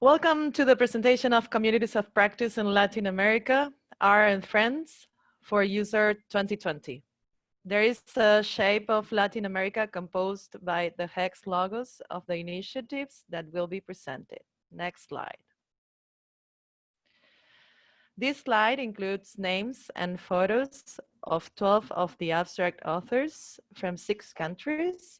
Welcome to the presentation of Communities of Practice in Latin America, R and Friends for useR 2020. There is a shape of Latin America composed by the hex logos of the initiatives that will be presented. Next slide. This slide includes names and photos of 12 of the abstract authors from six countries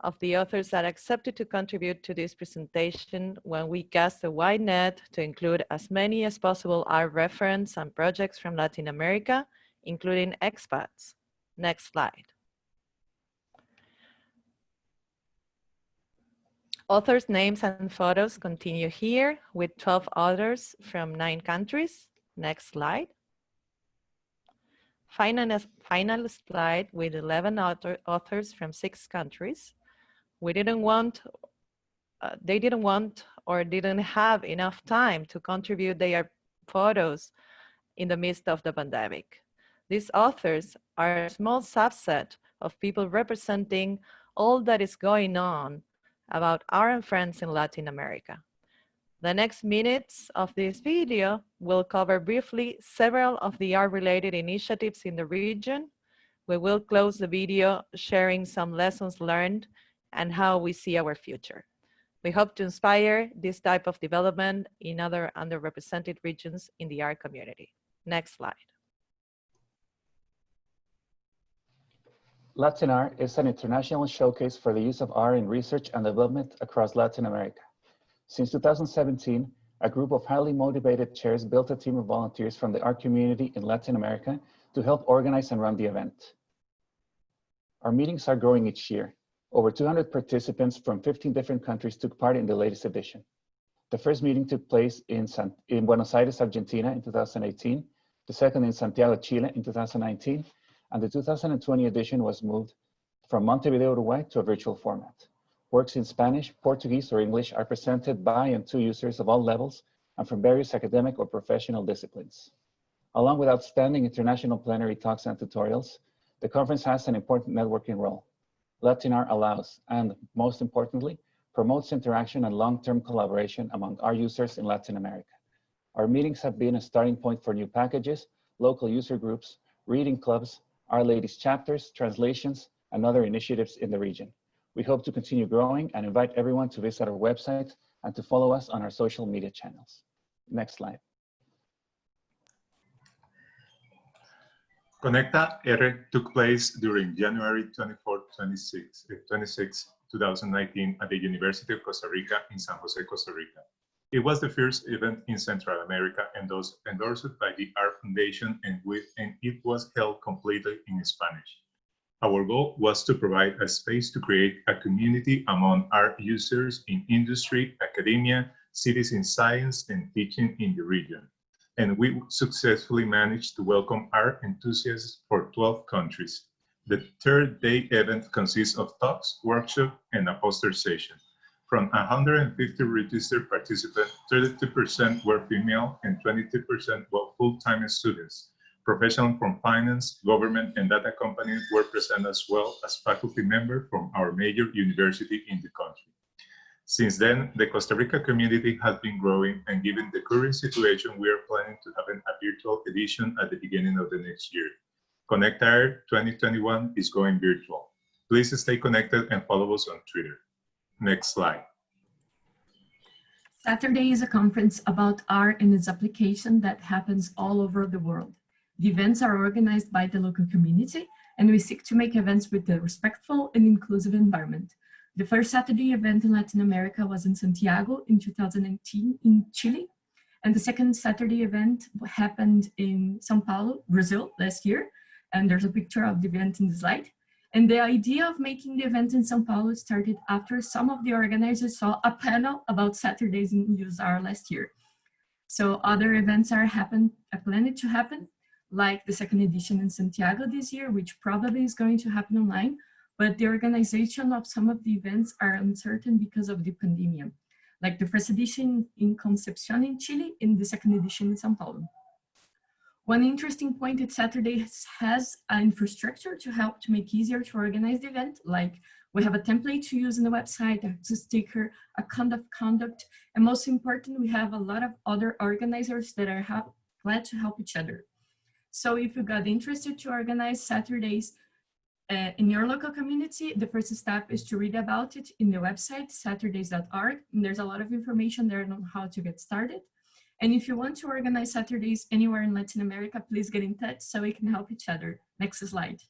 of the authors that accepted to contribute to this presentation when we cast a wide net to include as many as possible our reference and projects from Latin America, including expats. Next slide. Authors' names and photos continue here with 12 authors from nine countries. Next slide. Final, final slide with 11 author, authors from six countries we didn't want, uh, they didn't want or didn't have enough time to contribute their photos in the midst of the pandemic. These authors are a small subset of people representing all that is going on about our friends in Latin America. The next minutes of this video will cover briefly several of the R-related initiatives in the region. We will close the video sharing some lessons learned and how we see our future. We hope to inspire this type of development in other underrepresented regions in the R community. Next slide. LatinR is an international showcase for the use of R in research and development across Latin America. Since 2017, a group of highly motivated chairs built a team of volunteers from the R community in Latin America to help organize and run the event. Our meetings are growing each year, over 200 participants from 15 different countries took part in the latest edition. The first meeting took place in, San, in Buenos Aires, Argentina in 2018, the second in Santiago, Chile in 2019, and the 2020 edition was moved from Montevideo, Uruguay to a virtual format. Works in Spanish, Portuguese, or English are presented by and to users of all levels and from various academic or professional disciplines. Along with outstanding international plenary talks and tutorials, the conference has an important networking role. LatinR allows, and most importantly, promotes interaction and long-term collaboration among our users in Latin America. Our meetings have been a starting point for new packages, local user groups, reading clubs, R-Ladies chapters, translations, and other initiatives in the region. We hope to continue growing and invite everyone to visit our website and to follow us on our social media channels. Next slide. ConectaR took place during January 24, 26, eh, 26, 2019 at the University of Costa Rica in San Jose, Costa Rica. It was the first event in Central America and was endorsed by the R Foundation and, with, and it was held completely in Spanish. Our goal was to provide a space to create a community among R users in industry, academia, cities in science, and teaching in the region and we successfully managed to welcome R enthusiasts for 12 countries. The third day event consists of talks, workshops, and a poster session. From 150 registered participants, 32% were female and 22% were full-time students. Professionals from finance, government, and data companies were present as well as faculty members from our major university in the country. Since then, the Costa Rica community has been growing and given the current situation, we are planning to have a virtual edition at the beginning of the next year. ConectaR 2021 is going virtual. Please stay connected and follow us on Twitter. Next slide. SatRday is a conference about R and its application that happens all over the world. The events are organized by the local community and we seek to make events with a respectful and inclusive environment. The first SatRday event in Latin America was in Santiago in 2018 in Chile. And the second SatRday event happened in Sao Paulo, Brazil last year. And there's a picture of the event in the slide. And the idea of making the event in Sao Paulo started after some of the organizers saw a panel about SatRdays in useR last year. So other events are happen, are planned to happen, like the second edition in Santiago this year, which probably is going to happen online, but the organization of some of the events are uncertain because of the pandemic, like the first edition in Concepcion in Chile and the second edition in Sao Paulo. One interesting point is SatRday has an infrastructure to help to make easier to organize the event, like We have a template to use in the website, a sticker, a code of conduct, and most important, we have a lot of other organizers that are glad to help each other. So if you got interested to organize SatRdays uh, in your local community, the first step is to read about it in the website, satrdays.org. There's a lot of information there on how to get started. And if you want to organize SatRdays anywhere in Latin America, please get in touch so we can help each other. Next slide.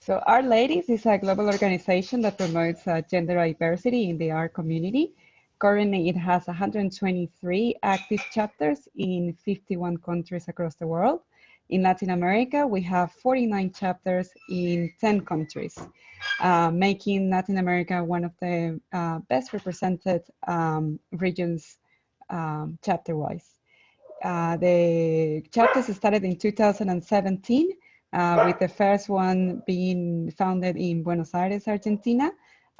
So R-Ladies is a global organization that promotes uh, gender diversity in the R community. Currently, it has 123 active chapters in 51 countries across the world. In Latin America, we have 49 chapters in 10 countries, uh, making Latin America one of the uh, best represented um, regions um, chapter-wise. Uh, the chapters started in 2017, uh, with the first one being founded in Buenos Aires, Argentina,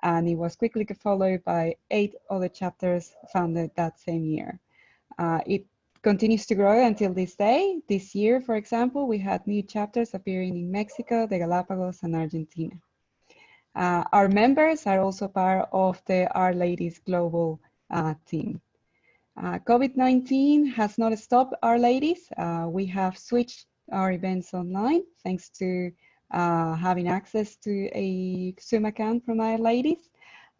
and it was quickly followed by eight other chapters founded that same year. Uh, it continues to grow until this day. This year, for example, we had new chapters appearing in Mexico, the Galapagos, and Argentina. Uh, our members are also part of the R-Ladies Global uh, team. Uh, COVID-19 has not stopped R-Ladies. Uh, we have switched our events online thanks to uh, having access to a Zoom account from R-Ladies.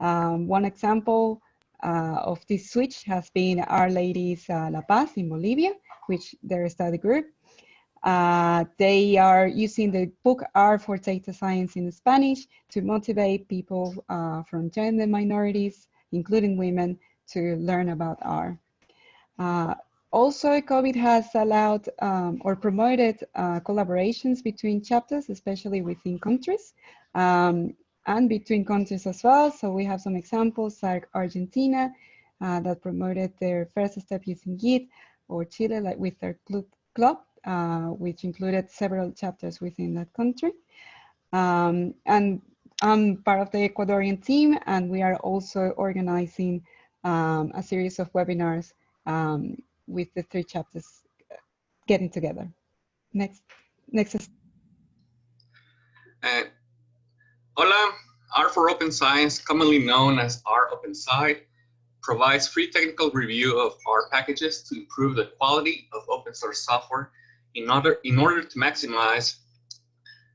Um, one example of this switch has been R-Ladies uh, La Paz in Bolivia, which their study group. Uh, they are using the book R for Data Science in Spanish to motivate people uh, from gender minorities, including women, to learn about R. Uh, also, COVID has allowed um, or promoted uh, collaborations between chapters, especially within countries. Um, and between countries as well. So we have some examples like Argentina uh, that promoted their first step using Git or Chile like with their club, uh, which included several chapters within that country. Um, and I'm part of the Ecuadorian team and we are also organizing um, a series of webinars um, with the three chapters getting together. Next, next. Uh, Hola, Art for Open Science, commonly known as R Open Sci, provides free technical review of R packages to improve the quality of open source software in order, in order to maximize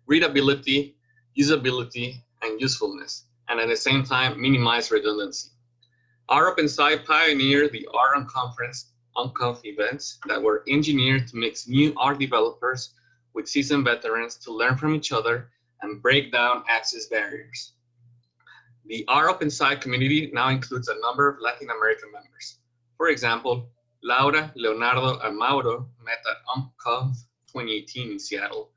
readability, usability, and usefulness, and at the same time minimize redundancy. R Open Sci pioneered the R Unconference UnConf events that were engineered to mix new R developers with seasoned veterans to learn from each other and break down access barriers. The R Open Sci community now includes a number of Latin American members. For example, Laura, Leonardo, and Mauro met at UnConf 2018 in Seattle,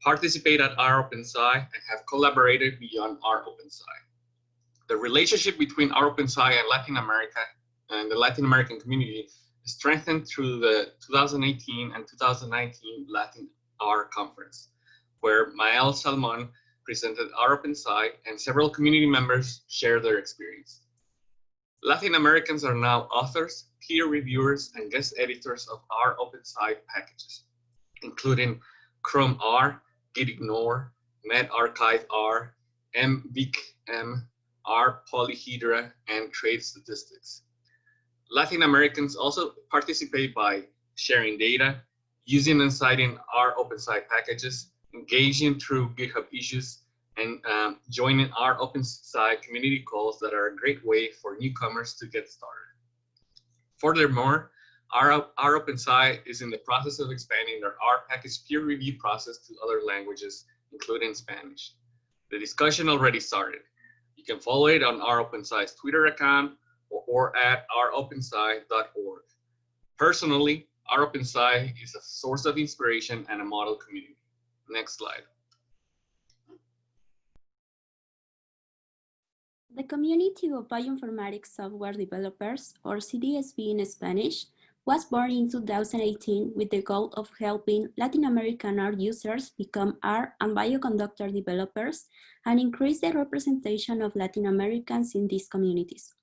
participate at R Open Sci, and have collaborated beyond R Open Sci. The relationship between R Open Sci and Latin America and the Latin American community strengthened through the 2018 and 2019 Latin R conference where Maëlle Salmon presented R Open Sci and several community members shared their experience. Latin Americans are now authors, peer reviewers, and guest editors of R Open Sci packages, including chromer, Gitignore, medRxiv R, MVicM, R polyhedra, and trade statistics. Latin Americans also participate by sharing data, using and citing R Open Sci packages, engaging through GitHub issues, and um, joining R Open Sci community calls that are a great way for newcomers to get started. Furthermore, our, R Open Sci is in the process of expanding their R package peer review process to other languages, including Spanish. The discussion already started. You can follow it on R Open Sci's Twitter account or, or at ropensci.org. Personally, R Open Sci is a source of inspiration and a model community. Next slide. The Community of Bioinformatics Software Developers, or CDSB in Spanish, was born in 2018 with the goal of helping Latin American R users become R and bioconductor developers and increase the representation of Latin Americans in these communities.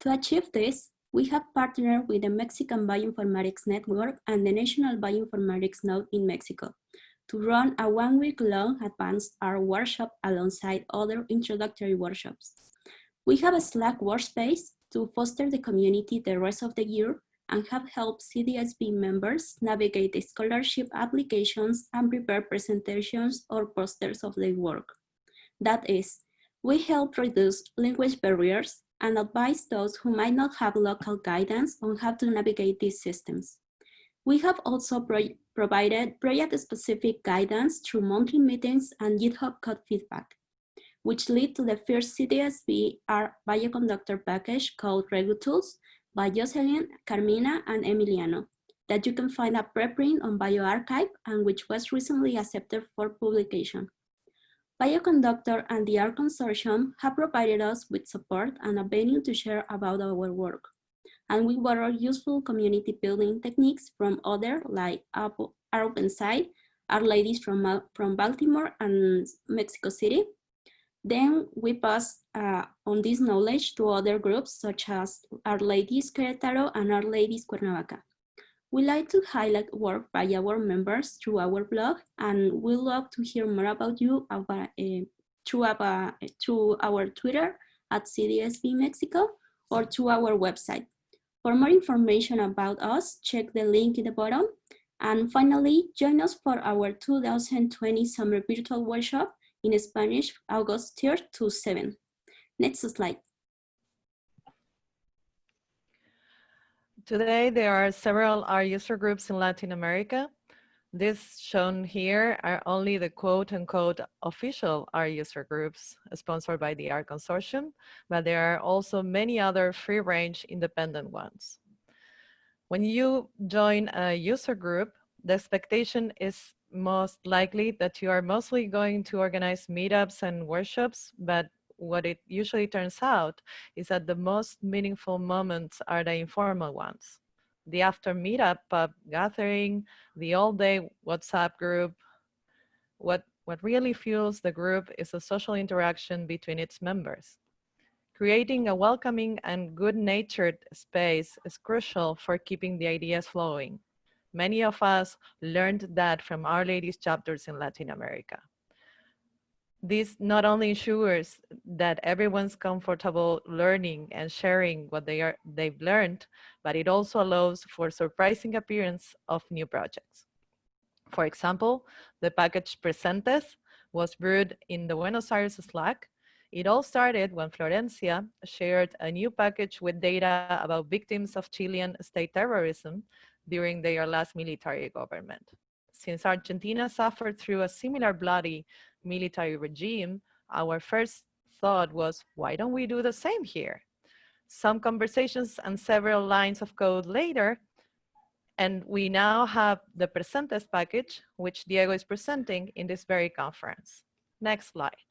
To achieve this, we have partnered with the Mexican Bioinformatics Network and the National Bioinformatics Node in Mexico, to run a one week long advanced R workshop alongside other introductory workshops. We have a Slack workspace to foster the community the rest of the year and have helped CDSB members navigate the scholarship applications and prepare presentations or posters of their work. That is, we help reduce language barriers and advise those who might not have local guidance on how to navigate these systems. We have also pro provided project-specific guidance through monthly meetings and GitHub code feedback, which lead to the first CDSB R bioconductor package called ReguTools by Jocelyn, Carmina, and Emiliano that you can find a preprint on bioRxiv and which was recently accepted for publication. Bioconductor and the R Consortium have provided us with support and a venue to share about our work. And we borrow useful community building techniques from other like R OpenSci, R-Ladies from, from Baltimore and Mexico City. Then we pass uh, on this knowledge to other groups such as R-Ladies Querétaro and R-Ladies Cuernavaca. We like to highlight work by our members through our blog, and we love to hear more about you about, uh, through, our, through our Twitter at CDSB Mexico or through our website. For more information about us, check the link in the bottom. And finally, join us for our 2020 Summer Virtual Workshop in Spanish, August 3rd to 7. Next slide. Today, there are several R user groups in Latin America. This shown here are only the quote unquote official R user groups sponsored by the R Consortium, but there are also many other free range independent ones. When you join a user group, the expectation is most likely that you are mostly going to organize meetups and workshops, but what it usually turns out is that the most meaningful moments are the informal ones. The after meetup pub gathering, the all day WhatsApp group. What, what really fuels the group is a social interaction between its members. Creating a welcoming and good-natured space is crucial for keeping the ideas flowing. Many of us learned that from R-Ladies chapters in Latin America. This not only ensures that everyone's comfortable learning and sharing what they are, they've learned, but it also allows for surprising appearance of new projects. For example, the package Presentes was brewed in the Buenos Aires Slack. It all started when Florencia shared a new package with data about victims of Chilean state terrorism during their last military government. Since Argentina suffered through a similar bloody military regime, our first thought was, why don't we do the same here? Some conversations and several lines of code later, and we now have the Presentes package, which Diego is presenting in this very conference. Next slide.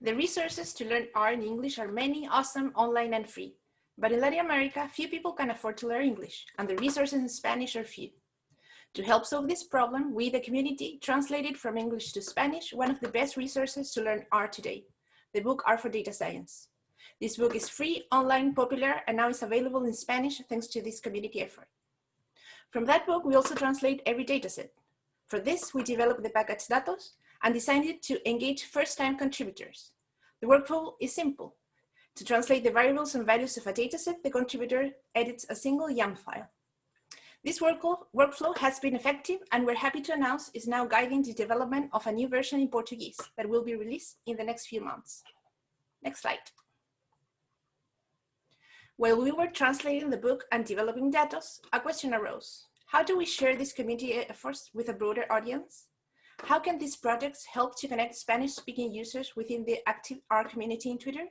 The resources to learn R in English are many, awesome, online and free. But in Latin America, few people can afford to learn English, and the resources in Spanish are few. To help solve this problem, we, the community, translated from English to Spanish one of the best resources to learn R today, the book R for Data Science. This book is free, online, popular, and now is available in Spanish thanks to this community effort. From that book, we also translate every dataset. For this, we developed the package Datos and designed it to engage first-time contributors. The workflow is simple. To translate the variables and values of a dataset, the contributor edits a single YAML file. This workflow has been effective and we're happy to announce is now guiding the development of a new version in Portuguese that will be released in the next few months. Next slide. While we were translating the book and developing datos, a question arose. How do we share these community efforts with a broader audience? How can these projects help to connect Spanish-speaking users within the active R community in Twitter?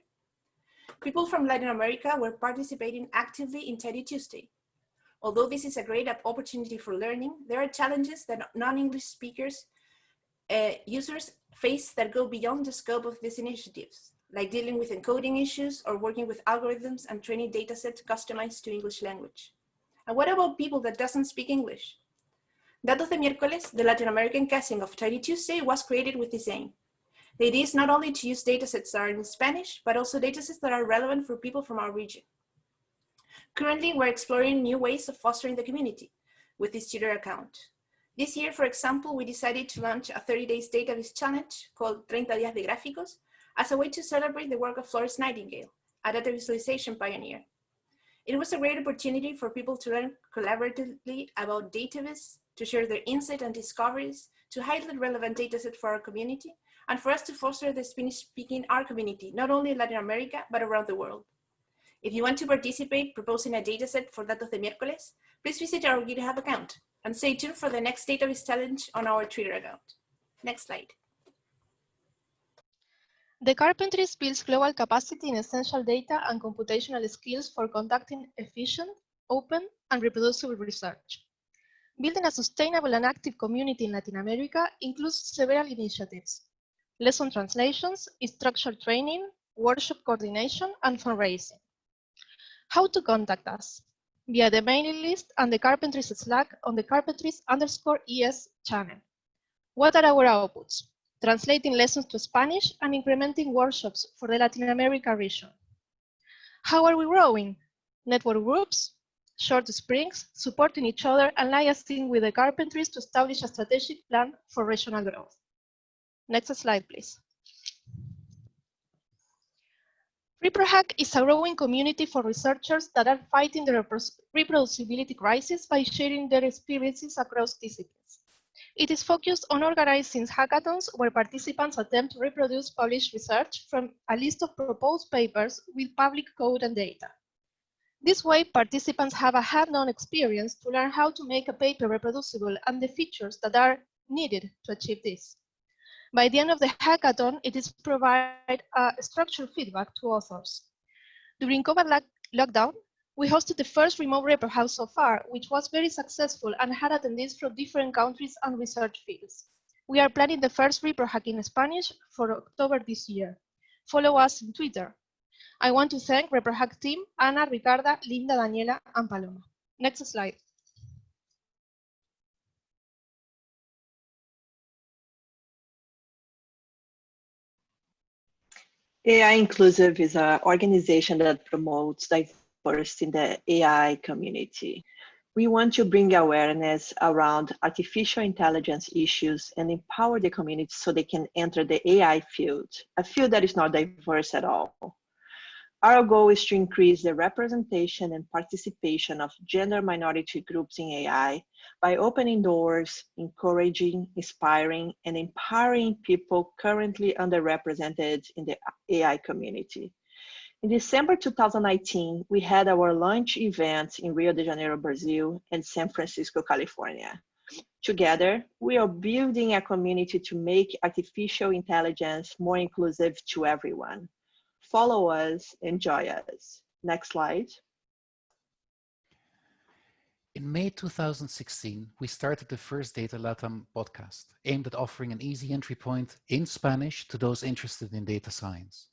People from Latin America were participating actively in Tidy Tuesday, Although this is a great opportunity for learning, there are challenges that non-English speakers uh, users face that go beyond the scope of these initiatives, like dealing with encoding issues or working with algorithms and training datasets customized to English language. And what about people that doesn't speak English? Datos de Miércoles, the Latin American casting of Tidy Tuesday was created with this aim. The idea is not only to use datasets that are in Spanish, but also datasets that are relevant for people from our region. Currently, we're exploring new ways of fostering the community with this Twitter account. This year, for example, we decided to launch a 30 days database challenge called 30 Días de Gráficos as a way to celebrate the work of Florence Nightingale, a data visualization pioneer. It was a great opportunity for people to learn collaboratively about database, to share their insight and discoveries, to highlight relevant datasets for our community, and for us to foster the Spanish-speaking R community, not only in Latin America, but around the world. If you want to participate proposing a dataset for Datos de Miércoles, please visit our GitHub account and stay tuned for the next database challenge on our Twitter account. Next slide. The Carpentries builds global capacity in essential data and computational skills for conducting efficient, open, and reproducible research. Building a sustainable and active community in Latin America includes several initiatives. Lesson translations, structured training, workshop coordination, and fundraising. How to contact us? Via the mailing list and the Carpentries Slack on the Carpentries underscore ES channel. What are our outputs? Translating lessons to Spanish and implementing workshops for the Latin America region. How are we growing? Network groups, short sprints, supporting each other and liaising with the Carpentries to establish a strategic plan for regional growth. Next slide, please. ReproHack is a growing community for researchers that are fighting the reproducibility crisis by sharing their experiences across disciplines. It is focused on organizing hackathons where participants attempt to reproduce published research from a list of proposed papers with public code and data. This way, participants have a hands-on experience to learn how to make a paper reproducible and the features that are needed to achieve this. By the end of the hackathon, it is provide a structured feedback to authors. During COVID lockdown, we hosted the first remote ReproHack so far, which was very successful and had attendees from different countries and research fields. We are planning the first repro hack in Spanish for October this year. Follow us on Twitter. I want to thank ReproHack team, Ana, Ricarda, Linda, Daniela, and Paloma. Next slide. AI Inclusive is an organization that promotes diversity in the AI community. We want to bring awareness around artificial intelligence issues and empower the community so they can enter the AI field, a field that is not diverse at all. Our goal is to increase the representation and participation of gender minority groups in AI by opening doors, encouraging, inspiring, and empowering people currently underrepresented in the AI community. In December 2019, we had our launch event in Rio de Janeiro, Brazil, and San Francisco, California. Together, we are building a community to make artificial intelligence more inclusive to everyone follow us, enjoy us. Next slide. In May 2016, we started the first Data Latam podcast, aimed at offering an easy entry point in Spanish to those interested in data science.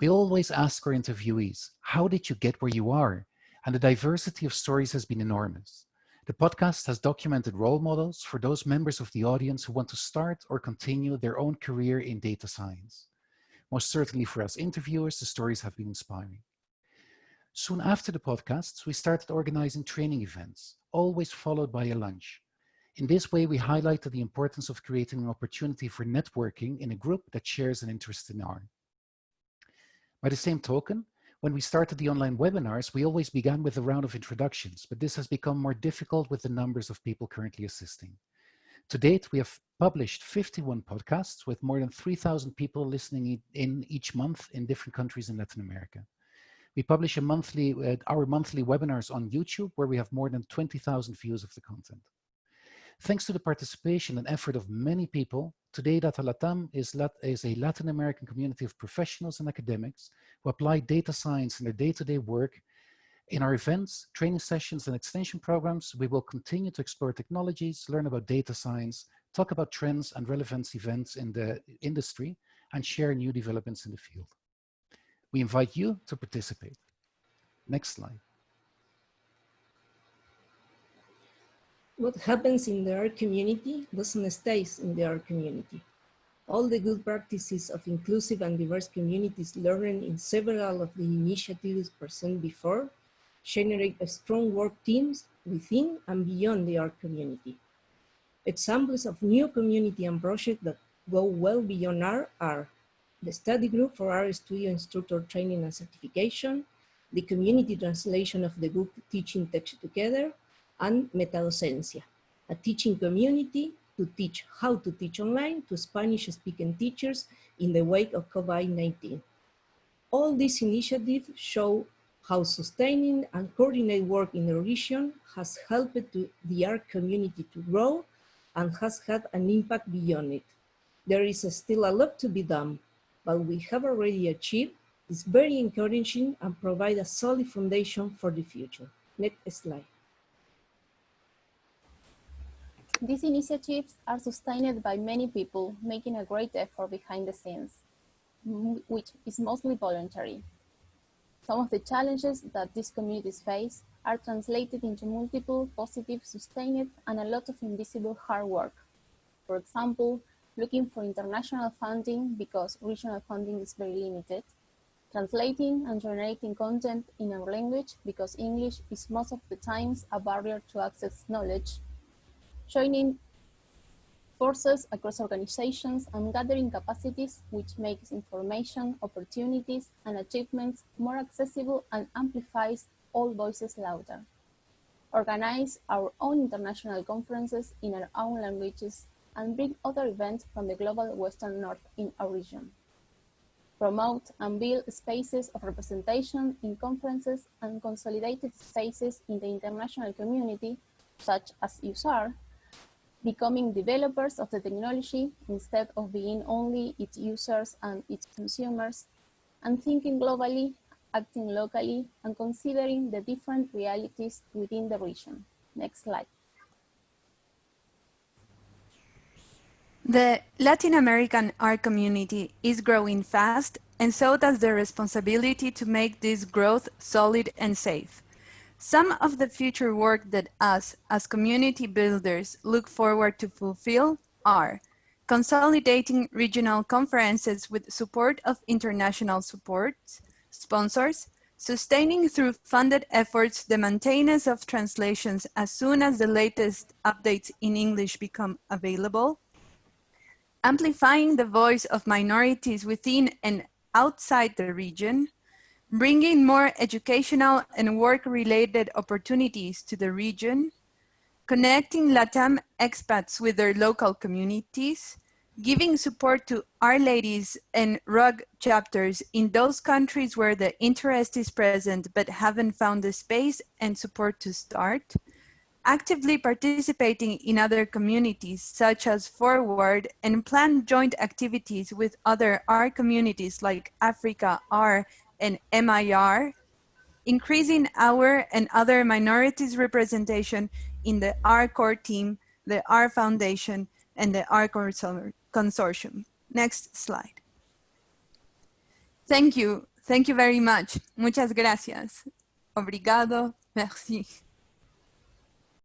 We always ask our interviewees, how did you get where you are? And the diversity of stories has been enormous. The podcast has documented role models for those members of the audience who want to start or continue their own career in data science. Most certainly for us interviewers, the stories have been inspiring. Soon after the podcasts, we started organizing training events, always followed by a lunch. In this way, we highlighted the importance of creating an opportunity for networking in a group that shares an interest in R. By the same token, when we started the online webinars, we always began with a round of introductions, but this has become more difficult with the numbers of people currently assisting. To date, we have published 51 podcasts with more than 3,000 people listening in each month in different countries in Latin America. We publish a monthly, uh, our monthly webinars on YouTube where we have more than 20,000 views of the content. Thanks to the participation and effort of many people, today Data Latam is, Lat is a Latin American community of professionals and academics who apply data science in their day-to-day -day work in our events, training sessions, and extension programs, we will continue to explore technologies, learn about data science, talk about trends and relevance events in the industry, and share new developments in the field. We invite you to participate. Next slide. What happens in the R community doesn't stay in the R community. All the good practices of inclusive and diverse communities learned in several of the initiatives presented before generate strong work teams within and beyond the R community. Examples of new community and projects that go well beyond R are the study group for R Studio instructor training and certification, the community translation of the book Teaching Tech Together, and Metadocencia, a teaching community to teach how to teach online to Spanish-speaking teachers in the wake of COVID-19. All these initiatives show how sustaining and coordinate work in the region has helped to the R community to grow and has had an impact beyond it. There is still a lot to be done, but we have already achieved is very encouraging and provide a solid foundation for the future. Next slide. These initiatives are sustained by many people making a great effort behind the scenes, which is mostly voluntary. Some of the challenges that these communities face are translated into multiple positive, sustained, and a lot of invisible hard work. For example, looking for international funding because regional funding is very limited, translating and generating content in our language because English is most of the times a barrier to access knowledge, joining forces across organizations and gathering capacities which makes information, opportunities, and achievements more accessible and amplifies all voices louder. Organize our own international conferences in our own languages and bring other events from the global Western North in our region. Promote and build spaces of representation in conferences and consolidated spaces in the international community, such as useR, becoming developers of the technology instead of being only its users and its consumers, and thinking globally, acting locally, and considering the different realities within the region. Next slide. The Latin American R community is growing fast, and so does the responsibility to make this growth solid and safe. Some of the future work that us, as community builders, look forward to fulfill are consolidating regional conferences with support of international supports, sponsors, sustaining through funded efforts the maintenance of translations as soon as the latest updates in English become available, amplifying the voice of minorities within and outside the region, bringing more educational and work-related opportunities to the region, connecting LATAM expats with their local communities, giving support to R-Ladies and RUG chapters in those countries where the interest is present but haven't found the space and support to start, actively participating in other communities such as Forward and plan joint activities with other R communities like Africa R and MIR, increasing our and other minorities representation in the R core team, the R Foundation, and the R Core Consortium. Next slide. Thank you. Thank you very much. Muchas gracias. Obrigado. Merci.